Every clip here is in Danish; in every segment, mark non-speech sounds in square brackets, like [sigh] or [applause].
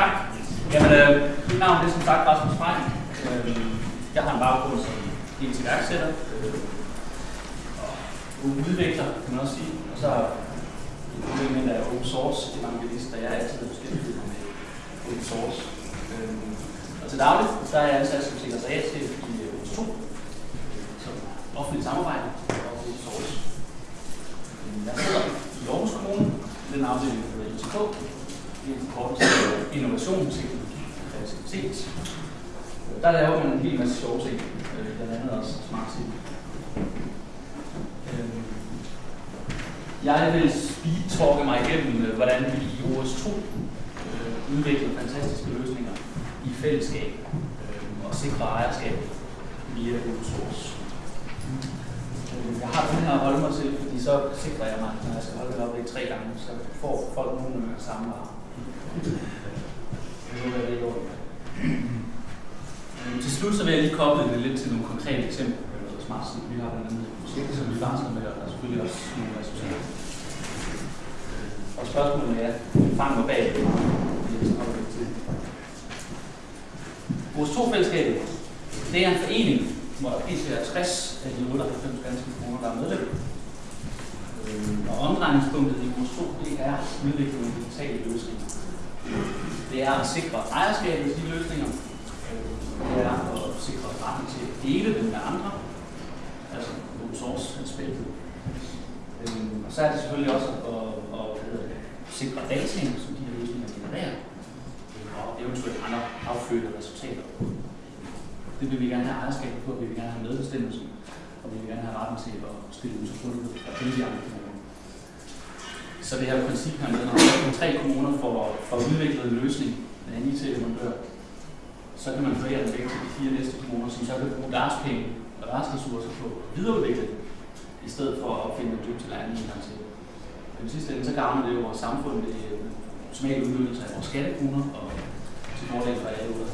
Tak. Jamen, øh, mit navn er som sagt Rasmus Frey. Øh, jeg har en baggrund som dels iværksætter øh, og udvikler, kan man også sige. Og så er jeg af open source evangelist, og jeg er altid beskæftiget med open source. Øh, og til dagligt, så er jeg ansat som sekretariatschef i øh, OS 2, øh, som offentlig samarbejde og open source. Øh, jeg sidder i Aarhus Kommune, den afdeling, der hedder ITK, det er en forkortelse af øh, innovation, teknologi og kreativitet. Øh, der laver man en hel masse sjove ting, øh, blandt andet også smart ting. Jeg vil speedtalke mig igennem, hvordan vi i OS2 udvikler fantastiske løsninger i fællesskab og sikrer ejerskab via open source. Jeg har den her at holde mig til, fordi så sikrer jeg mig, når jeg skal holde det op i tre gange, så får folk nogenlunde samme varer. Til slut så vil jeg lige koble det lidt til nogle konkrete eksempler på Smart City. Vi har blandt andet et projekt, som vi varsler med, og der er selvfølgelig også nogle resultater. Og spørgsmålet er, fang mig bag Vores to fællesskab, det er en forening, hvor der pt. er 60 af de 98 danske kroner, der er medlem. Og omdrejningspunktet i vores to, det er udvikling af digitale løsninger det er at sikre ejerskabet til de løsninger. Det er at sikre retten til at dele dem med andre. Altså open source aspektet. Øhm, og så er det selvfølgelig også at, at, at, at sikre dataen, som de her løsninger genererer. Øh, og eventuelt andre affødte resultater. Det vil vi gerne have ejerskab på, vi vil gerne have medbestemmelse, og vi vil gerne have retten til at stille ud til rådighed og alle de andre så det her princip her med, når tre kommuner får, får udviklet en løsning af en IT-leverandør, så kan man forære den væk til de fire næste kommuner, som så kan bruge deres penge og deres ressourcer på at videreudvikle det, i stedet for at opfinde en dybt til læring en gang til. I sidste ende, så gavner det jo vores samfund med øh, optimal udnyttelse af vores skattekroner og til fordel for alle ude.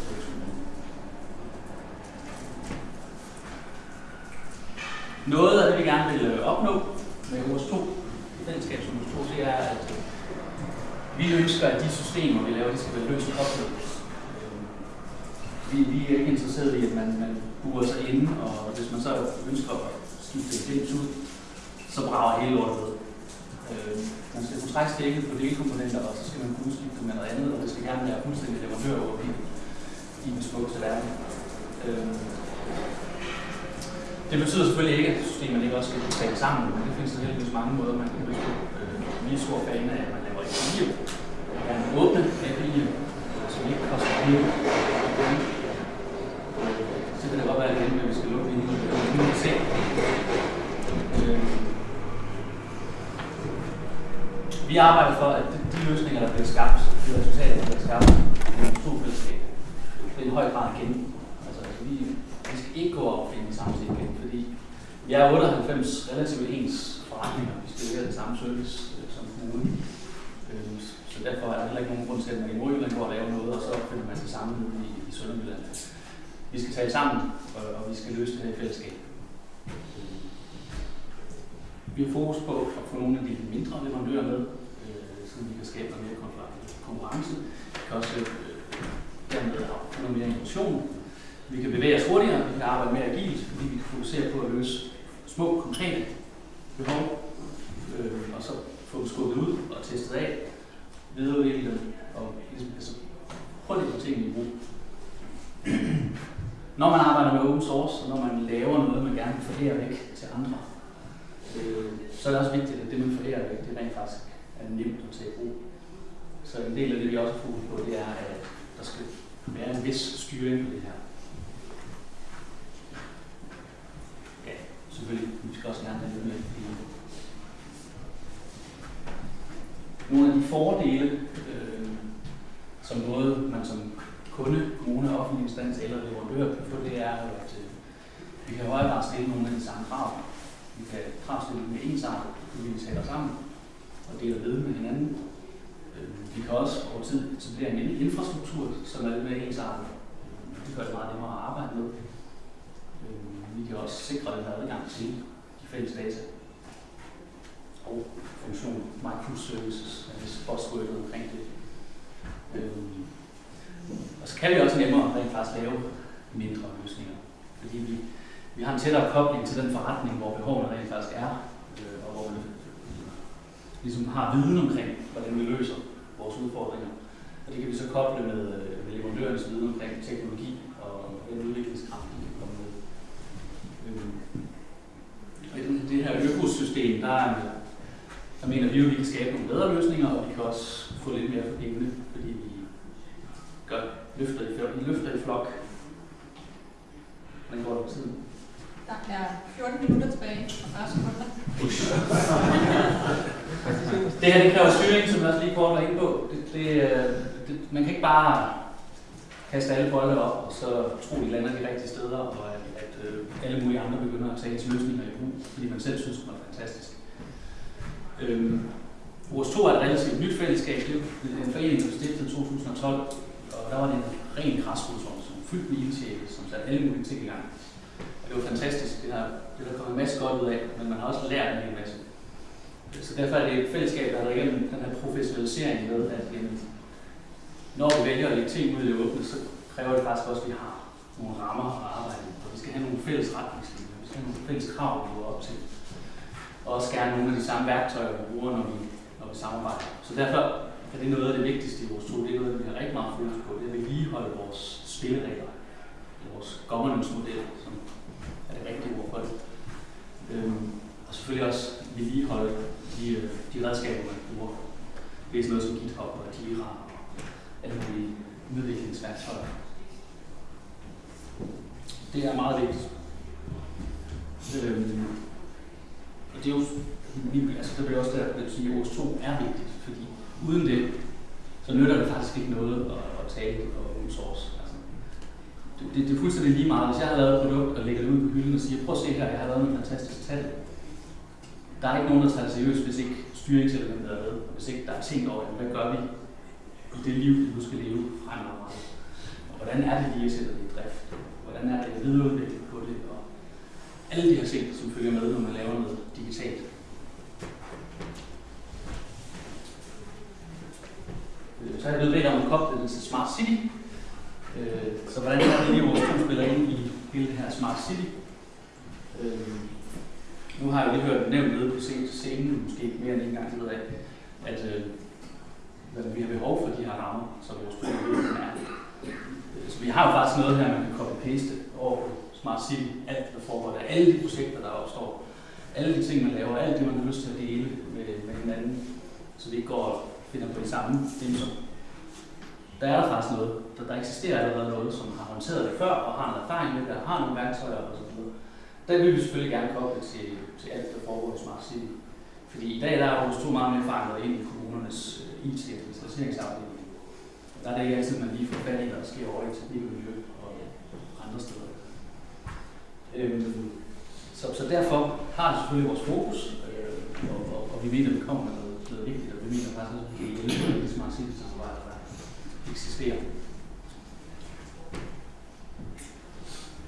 Noget af det, vi gerne vil øh, opnå med vores 2 fællesskab, som du tror, det er, at øh, vi ønsker, at de systemer, vi laver, de skal være løst koblet. Øh, vi, vi er ikke interesseret i, at man, man burer sig inde, og hvis man så ønsker at skifte et ud, så brager hele lortet ved. Øh, man skal kunne trække stikket på delkomponenter, og så skal man kunne udskifte med noget andet, og det skal gerne være fuldstændig leverandør over i den smukkeste verden. Øh, det betyder selvfølgelig ikke, at systemet ikke også skal kunne tale sammen, men det findes der heldigvis mange måder, man kan løse på. Øh, vi er store fan af, at man laver API'er. Man kan åbne API'er, øh, som ikke koster penge. Øh, så kan det godt være at vi skal lukke det hele. Vi kan se. Vi arbejder for, at de løsninger, der bliver skabt, de resultater, der bliver skabt, er en stor fællesskab. Det er en høj grad gennem. Altså, vi, vi skal ikke gå op og finde samme gennem. igen, vi er 98 relativt ens forretninger. Vi skal levere den samme service øh, som kommune. Øh, så derfor er der heller ikke nogen grund til, at man i Nordjylland går og laver noget, og så finder man sig sammen i, i Sønderjylland. Vi skal tale sammen, og, og vi skal løse det her i fællesskab. Øh, vi har fokus på at få nogle af de mindre leverandører med, øh, så vi kan skabe noget mere konkurrence. Vi kan også øh, dermed få noget mere innovation, vi kan bevæge os hurtigere, vi kan arbejde mere agilt, fordi vi kan fokusere på at løse små, konkrete behov, øh, og så få dem skubbet ud og testet af, videreudvikle dem, og ligesom, altså, hurtigt få tingene i brug. når man arbejder med open source, og når man laver noget, man gerne vil forære væk til andre, øh, så er det også vigtigt, at det, man forærer væk, det rent faktisk er nemt at tage i brug. Så en del af det, vi også har fokus på, det er, at der skal være en vis styring på det her. selvfølgelig, vi skal også gerne have det med i nogle af de fordele, øh, som både man som kunde, kommune, offentlig instans eller leverandør kan få, det er, at øh, vi kan højere grad stille nogle af de samme krav. Vi kan kravstille med ensartet, fordi vi taler sammen og deler viden med hinanden. Øh, vi kan også over tid etablere en infrastruktur, som er lidt mere ensartet. Øh, det gør det meget nemmere at arbejde med øh, vi kan også sikre den her adgang til de fælles data og funktion microservices, hvis altså buzzwordet omkring det. Øhm, så kan vi også nemmere rent faktisk lave mindre løsninger. Fordi vi, vi har en tættere kobling til den forretning, hvor behovene rent faktisk er, øh, og hvor vi ligesom har viden omkring, hvordan vi løser vores udfordringer. Og det kan vi så koble med, øh, med leverandørens viden omkring teknologi og den udviklingskraft, de kan komme med. Øh, og i det her økosystem, der, er der mener vi jo, at vi kan skabe nogle bedre løsninger, og vi kan også få lidt mere for pengene, fordi vi gør, løfter, i, vi løfter i flok. Hvordan går det på tiden? Der er 14 minutter tilbage og 40 sekunder. det her det kræver styring, som jeg også lige kort var inde på. Det, det, øh, det, man kan ikke bare kaste alle bolde op, og så tro, de lander de rigtige steder, og at, at øh, alle mulige andre begynder at tage ens løsninger i brug, fordi man selv synes, det var fantastisk. Øhm, vores 2 er et relativt nyt fællesskab. Det er en forening, der blev stiftet i 2012, og der var det en ren græsrodsorganisation, fyldt med ildsjæle, som satte alle mulige ting i gang. Og det var fantastisk. Det har, det har kommet en masse godt ud af, men man har også lært en hel masse. Så derfor er det et fællesskab, der har været igennem den her professionalisering med, at jamen, når vi vælger at lægge ting ud i det åbne, så kræver det faktisk også, at vi har nogle rammer at arbejde med. Og vi skal have nogle fælles retningslinjer, vi skal have nogle fælles krav, vi går op til. Og også gerne nogle af de samme værktøjer, vi bruger, når vi, når vi samarbejder. Så derfor er det noget af det vigtigste i vores to. Det er noget, vi har rigtig meget fokus på. Det er at vedligeholde vores spilleregler. Vores governance-model, som er det rigtige ord for det. Øhm, og selvfølgelig også vedligeholde de, øh, de redskaber, man bruger. Det er sådan noget som GitHub og Jira og alle mulige udviklingsværktøjer. Det er meget vigtigt. Øhm, og det er jo, altså det bliver også der, at sige, at OS 2 er vigtigt, fordi uden det, så nytter det faktisk ikke noget at, at tale og open source. Altså, det, det, det, er fuldstændig lige meget. Hvis jeg har lavet et produkt og lægger det ud på hylden og siger, prøv at se her, jeg har lavet en fantastisk tal. Der er ikke nogen, der tager det seriøst, hvis ikke styringselementet er med, og hvis ikke der er tænkt over, hvad gør vi i det liv, vi nu skal leve fremadrettet. Og hvordan er det lige at sætte det i drift? Hvordan er det at videreudvikle alle de her ting, som følger med, når man laver noget digitalt. Øh, så har jeg blevet bedt om at koble den til Smart City. Øh, så hvordan er det lige, vores spiller ind i hele det her Smart City? Øh, nu har jeg lige hørt nævnt nede på scenen, måske mere end en gang, ved af, at øh, vi har behov for de her rammer, som vores spiller er. Så vi har jo faktisk noget her, man kan copy-paste over Smart City, alt der foregår alle de projekter, der opstår, alle de ting, man laver, alt det, man har lyst til at dele med, med hinanden, så vi ikke går og finder på de samme dimser. Der er der faktisk noget, der, der eksisterer allerede noget, som har håndteret det før, og har en erfaring med det, og har nogle værktøjer osv. Der vil vi selvfølgelig gerne koble til, til alt, der foregår i Smart City. Fordi i dag der er vores to meget mere forankret ind i kommunernes øh, IT-digitaliseringsafdeling. Der er det ikke altid, man lige får fat i, hvad der sker over i miljø og andre steder. Øhm, så, så derfor har det selvfølgelig vores fokus, øh, og, og, og, vi mener, at vi kommer med noget, noget vigtigt, og vi mener faktisk at vi kan hjælpe med det Smart samarbejde, der eksisterer.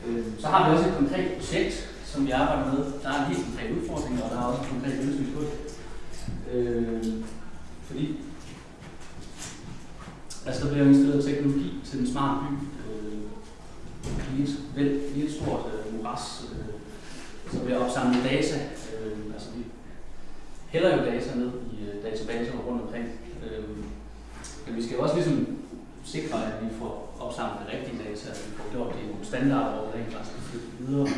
Øh, så har vi også et konkret projekt, som vi arbejder med. Der er en helt konkret udfordring, og der er også en konkret løsning på det. Øh, fordi altså, der bliver installeret teknologi til den smarte by. Øh, i, et, vel, i et stort øh, moras, øh, så bliver opsamlet data. Øh, altså, vi hælder jo data ned i øh, databaser rundt omkring. Øh, men vi skal jo også ligesom sikre, at vi får opsamlet det rigtige data, at vi får gjort det i nogle standarder, hvor vi rent faktisk kan flytte videre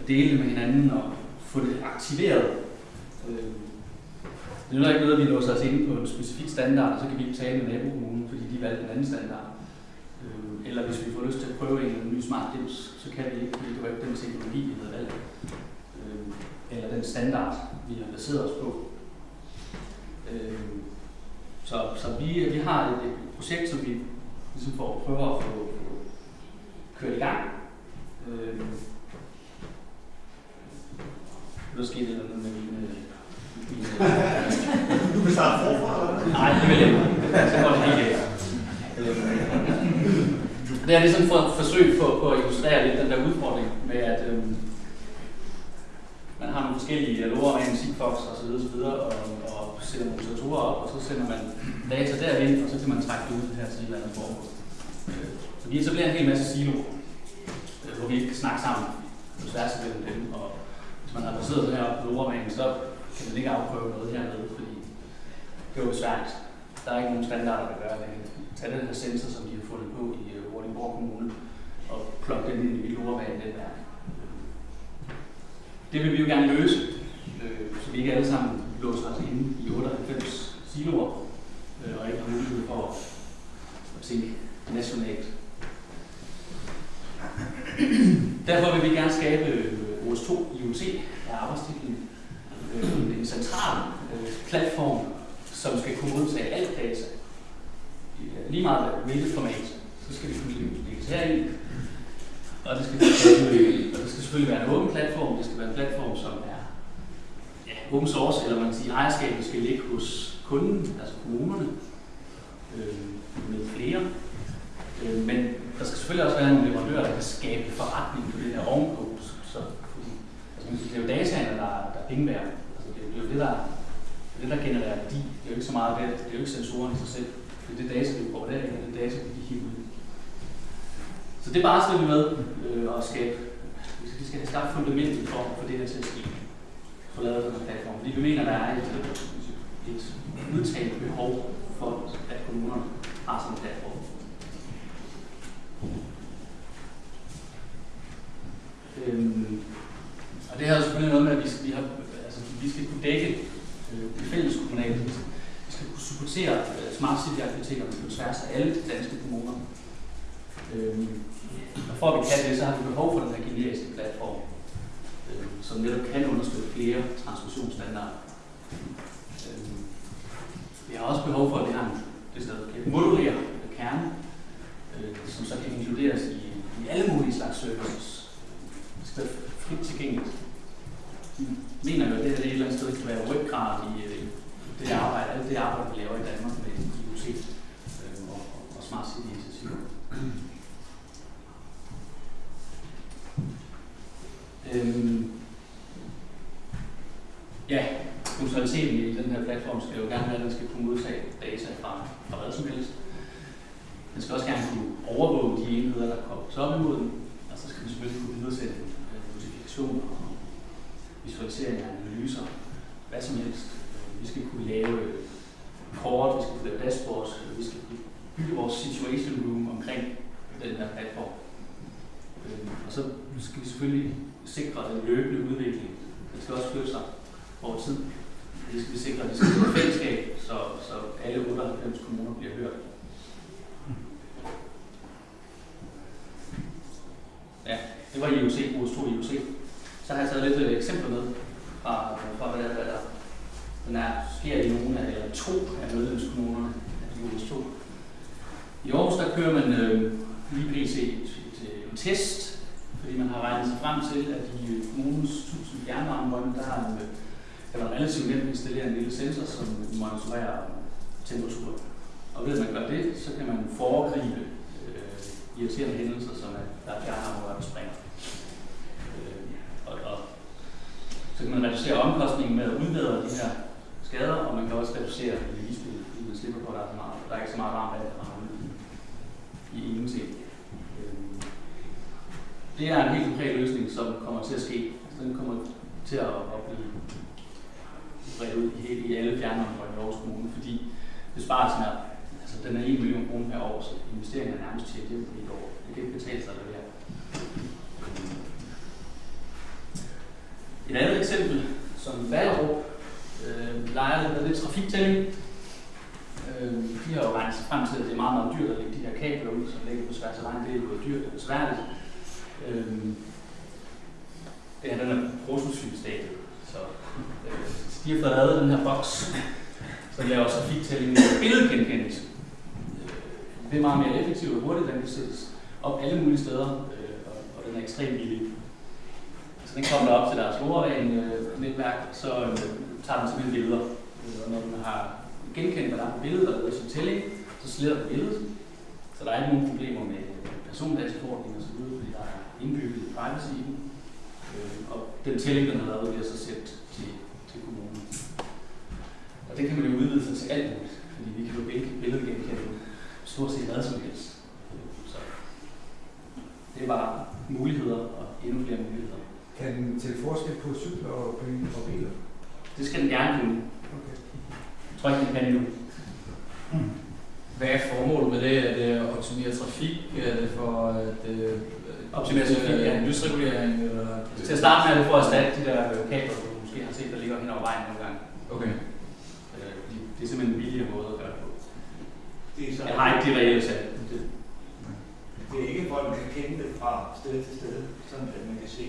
og dele det med hinanden og få det aktiveret. Øh, det er ikke noget, at vi låser os inde på en specifik standard, og så kan vi ikke tale med nabokommunen, fordi de valgte en anden standard. Øh, eller hvis vi får lyst til at prøve en, ny smart dims, så kan vi ikke, fordi det var ikke den teknologi, vi havde valgt. Øh, eller den standard, vi har baseret os på. Så, så vi, vi har et, et projekt, som vi ligesom får prøver at få, få kørt i gang. Øh, nu sker det noget med mine... mine [laughs] du vil starte forfra, eller Nej, det vil jeg ikke. Så går det helt galt. Det er ligesom for et forsøg på, på at illustrere lidt den der udfordring med, at øhm, man har nogle forskellige dialoger med en og så videre, så videre og, og sætter nogle op, og så sender man data derind, og så kan man trække det ud her til et eller andet formål. Øh, Så vi etablerer en hel masse siloer, øh, hvor vi ikke kan snakke sammen på tværs af mellem dem. Og hvis man har baseret den her op på så kan man ikke afprøve noget hernede, fordi det er jo svært. Der er ikke nogen standarder, der gør det. Tag den her sensor, som de har fundet på i øh, øh, Kommune, og plukke den ind i Loravanen-netværk. Det vil vi jo gerne løse, øh, så vi ikke alle sammen låser os inde i 98 siloer, øh, og ikke har mulighed for at tænke nationalt. Derfor vil vi gerne skabe øh, OS2 IoT af arbejdstitlen. Øh, en central øh, platform, som skal kunne modtage alt data. i, Lige meget hvilket format, så skal vi kunne lægges herind. Og det skal, og det skal selvfølgelig være en åben platform. Det skal være en platform, som er ja, open source, eller man kan sige, ejerskabet skal ligge hos kunden, altså kommunerne, øh, med flere. Øh, men der skal selvfølgelig også være nogle leverandører, der kan skabe forretning på det her ovenpå. Så, så, fordi, altså, man det er jo dataene, der, der er penge værd. Altså, det, er, det er jo det, der, det, der genererer værdi. Det er jo ikke så meget det, det er jo ikke sensorerne i sig selv. Det er det data, vi får der, det er det data, vi hiver ud. Så det barsler vi med øh, at skabe. Vi skal, vi skal have skabt fundamentet for, for det her til at ske. for lavet den her platform. Fordi vi mener, der er et, et udtalt behov for, at kommunerne har sådan en platform. Øhm, og det har jo selvfølgelig noget med, at vi skal, vi har, altså, vi skal kunne dække øh, det fælles kommunale. Vi skal kunne supportere øh, smart city-aktiviteterne på tværs af alle de danske kommuner. Øhm, og for at vi kan det, så har vi behov for den her generiske platform, øh, som netop kan understøtte flere transmissionsstandarder. Øhm, vi har også behov for, at vi har en det sted, kan modulere kerne, øh, som så kan inkluderes i, i alle mulige slags services. Det skal være frit tilgængeligt. Vi mener jo, at det her det et eller andet sted kan være ryggrad i øh, det arbejde, alt det arbejde, vi laver i Danmark med IoT øh, og, og Smart City-initiativer. Øhm, ja, funktionaliteten i den her platform skal jo gerne være, at den skal kunne modtage data fra, fra hvad som helst. Den skal også gerne kunne overvåge de enheder, der kobles op imod den, og så skal den selvfølgelig kunne videresende øh, notifikationer og visualisering af analyser, hvad som helst. Øh, Vi skal kunne lave øh, kort, vi skal kunne lave dashboards, øh, vi skal kunne bygge vores situation room omkring den her platform. Øh, Og så skal vi selvfølgelig sikre den løbende udvikling. Den skal også flytte sig over tid. Det skal vi sikre, at det skal være et fællesskab, så, så alle 98 kommuner bliver hørt. Ja, det var IOC, OS 2 IOC. Så har jeg taget lidt øh, eksempler med fra, øh, fra hvad, der, hvad der den er, sker i nogle af, eller to af medlemskommunerne af OS 2. I Aarhus der kører man øh, lige pc Et, et, et, en test, fordi man har regnet sig frem til, at i øh, kommunens 1000 fjernvarmebånd, der er øh, kan man relativt nemt installere en lille sensor, som monitorerer temperaturen. Og ved at man gør det, så kan man foregribe øh, irriterende hændelser, som at der er fjernvarmerør, der springer. Øh, og, og, så kan man reducere omkostningen med at udbedre de her skader, og man kan også reducere vedligeholdet, fordi man slipper på, at der er, så meget, der er ikke så meget varmt vand, der rammer ud i, i ingenting. Øh, det er en helt konkret løsning, som kommer til at ske. Altså, den kommer til at, at blive bredt ud i, hele, i alle fjernvarmerør i Aarhus Kommune, fordi besparelsen er, altså den er 1 million kroner per år, så investeringen er nærmest til hjem på et år. Det kan ikke betale sig at levere. Et andet eksempel, som Vallerup øh, leger lidt med lidt trafiktælling. Øh, de har jo regnet sig frem til, at det er meget, meget dyrt at lægge de her kabler ud, som ligger på tværs af vejen. Det er jo dyrt og besværligt. Øh, det er den her prototypstadiet. Så øh, de har fået lavet den her boks, som laver trafiktælling med billedgenkendelse. Det er meget mere effektivt og hurtigt, den kan sættes op alle mulige steder, øh, og, og den er ekstremt billig. Så den kommer op til deres LoRaWAN-netværk, øh, så øh, tager den simpelthen billeder. Øh, og når den har genkendt, hvad der er på billedet, og lavet sin tælling, så sletter den billedet. Så der er ikke nogen problemer med øh, persondataforordning og så videre, fordi der er indbygget privacy i den. Øh, og den tælling, den har lavet, bliver så sendt til, til kommunen. Og det kan man jo udvide sig til alt muligt, fordi vi kan jo billedgenkende stort set hvad som helst. det var muligheder og endnu flere muligheder. Kan den til forskel på cykler og, biler? Det skal den gerne kunne. Okay. Jeg tror ikke, den kan endnu. Hvad er formålet med det? Er det at optimere trafik? Er det for at øh, Optimere trafik, ja. øh, lysregulering? Eller? Til at starte med er det for at erstatte de der øh, kabler, du måske har set, der ligger hen over vejen nogle gange. Okay. Øh, de- Det er simpelthen en billigere måde det er, så, Jeg har ikke de reelle tal. Det- det er ikke, hvor man kan kende det fra sted til sted, sådan at man kan se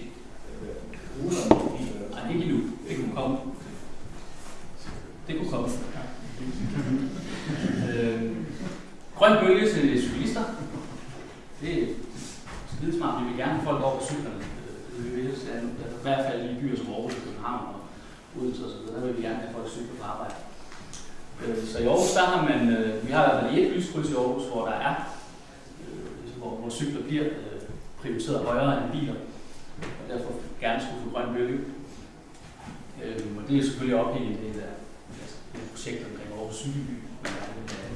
øh, ruterne på biler. Nej, ikke endnu. Det kunne komme. Det kunne komme. Ja. øh, grøn bølge til cyklister. Det er skide smart. Vi vil gerne have folk over på cyklerne. Øh, Vi vil helst have, i hvert fald i byer som Aarhus og København og Odense osv. Der vil vi gerne have folk cykler på arbejde. Øh, Så i Aarhus, der har man, øh, vi har i hvert fald et lyskryds i Aarhus, hvor der er, øh, ligesom hvor, hvor cykler bliver øh, prioriteret højere end biler, og derfor gerne skulle få grøn bølge. Øhm, og det er selvfølgelig ophængt i det der altså, et projekt omkring Aarhus Cykelby. Man gerne vil have,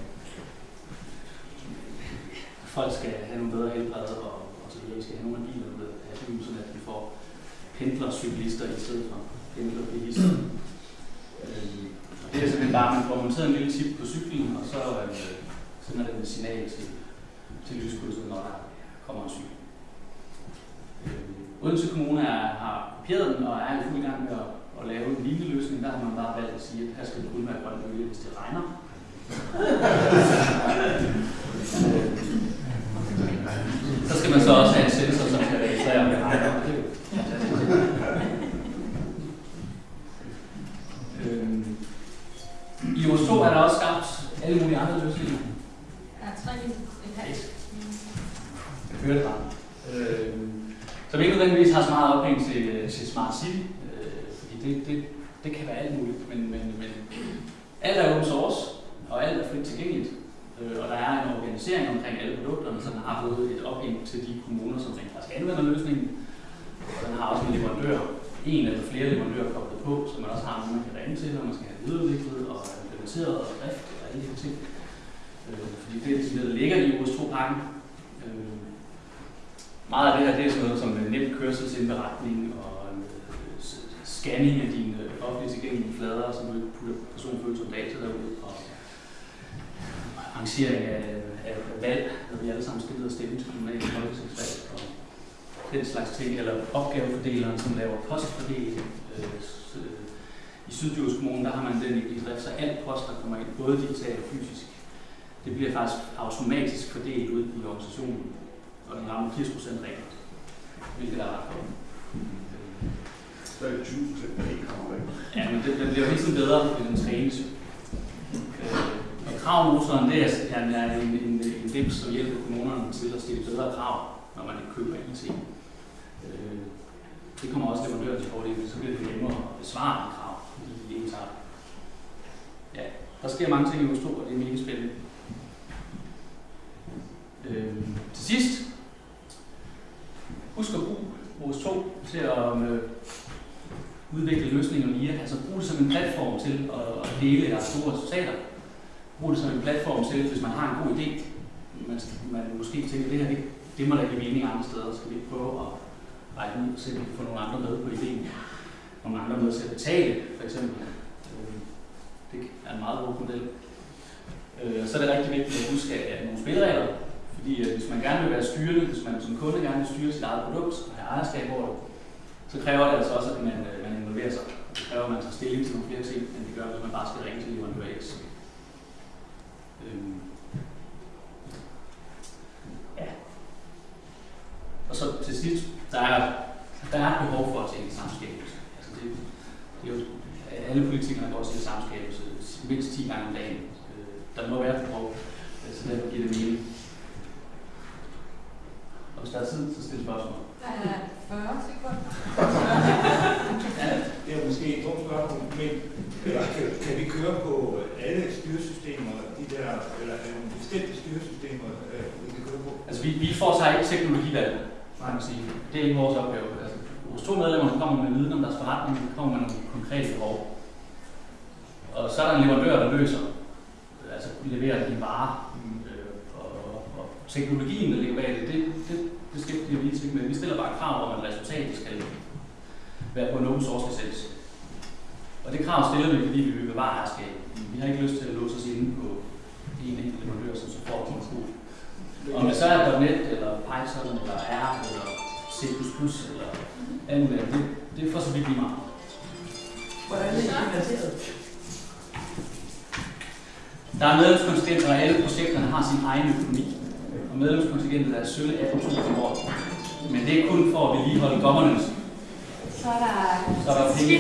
folk skal have nogle bedre helbred og, og så videre. Vi skal have nogle af bilerne at have dem, sådan at vi får pendlercyklister i stedet for pendlerbilister. øhm, og det er simpelthen bare, at man får monteret en lille chip på cyklen, og så øh, sender den et signal til, til lyskrydset, når der kommer en cykel. Øhm, Odense Kommune er, har kopieret den og er i fuld gang med at, at lave en lignende løsning. Der har man bare valgt at sige, at her skal det kun være grøn hvis det regner. [laughs] så skal man så også have en sensor, som skal registrere, om det regner. Det er jo fantastisk. Øhm, I OS 2 er der også skabt alle mulige andre løsninger. Der er tre et. Jeg hører det bare. Øh, som ikke nødvendigvis har så meget ophæng til, til Smart City, øh, fordi det, det, det kan være alt muligt, men, men, men alt er open source, og alt er frit tilgængeligt. Øh, og der er en organisering omkring alle produkterne, som har fået et ophæng til de kommuner, som rent faktisk anvender løsningen. Og den har også en leverandør, en eller flere leverandører koblet på, så man også har nogen, man kan ringe til, når man skal have det videreudviklet og implementeret og drift og alle de her ting. Øh, fordi det er det, der ligger i OS 2-pakken. Øh, meget af det her det er sådan noget som øh, nem kørselsindberetning og scanning af dine øh, offentligt tilgængelige flader, så du ikke putter personfølsomme data derud, og arrangering af, af valg, når vi alle sammen skal ned og stemme til kommunale folketingsvalg, og den slags ting, eller opgavefordeleren, som laver postfordeling. Øh, øh, I Syddjurs Kommune, der har man den i drift, så alt post, der kommer ind, både digitalt og fysisk, det bliver faktisk automatisk fordelt ud i organisationen og den rammer 80 procent reglen, hvilket er ret godt. Så er det 20 procent, der ikke kommer væk. Ja, men det, det bliver jo hele tiden bedre, hvis den trænes. Øh, og kravmotoren, det er, er en, en, en dims, som hjælper kommunerne til at stille bedre krav, når man ikke køber IT. Øh, det kommer også leverandøren til fordel, så bliver det nemmere at besvare de krav, fordi de er ensartet. Ja, der sker mange ting i Oslo, og det er mega spændende. Øh, til sidst, husk at bruge vores 2 til at øh, udvikle løsninger via. Altså brug det som en platform til at, at dele jeres store resultater. Brug det som en platform til, hvis man har en god idé, man, man måske tænker, det her det, det må da give mening andre steder, skal vi ikke prøve at række ud, så vi kan få nogle andre med på ideen. Nogle andre med til at betale, for eksempel. Øh, det er en meget god model. Øh, Så er det rigtig vigtigt at huske, at nogle spilleregler, fordi øh, hvis man gerne vil være styrende, hvis man som kunde gerne vil styre sit eget produkt og have ejerskab over det, så kræver det altså også, at man, øh, man involverer sig. Det kræver, at man tager stilling til nogle flere ting, end det gør, hvis man bare skal ringe til leverandør X. Øhm. Ja. Og så til sidst, der er, der er et behov for at tænke samskabelse. Altså det, det er jo, øh, alle politikere går til samskabelse mindst 10 gange om dagen. Øh, Der må være et behov, øh, så derfor giver det mening. Og hvis der er tid, så stil spørgsmål. Der er 40 sekunder. Ja, Det er måske et dumt spørgsmål, men øh, kan, kan vi køre på alle styresystemer, de der, eller er nogle bestemte styresystemer, øh, vi kan køre på? Altså, vi, vi får sig ikke teknologivalg, kan man sige. Det er ikke vores opgave. Altså, vores to medlemmer, kommer med viden om deres forretning, de kommer med nogle konkrete behov. Og så er der en leverandør, der løser, altså leverer de varer. Øh, og, og, teknologien, der ligger bag det, det, det vi os ikke med. Vi stiller bare krav om, at resultatet skal være på en open source licens. Og det krav stiller vi, fordi vi vil bevare ejerskab. Vi har ikke lyst til at låse os inde på en enkelt leverandør, som så får vores kode. Om det så er .NET, eller Python, eller R, eller C++, eller andet, det, det er for så vidt lige meget. Hvordan er det finansieret? Der er medlemskontingenter, og alle projekterne har sin egen økonomi. Og medlemskontingentet er sølle 18.000 om året. Men det er kun for at vedligeholde governance. Så er der Så er der penge.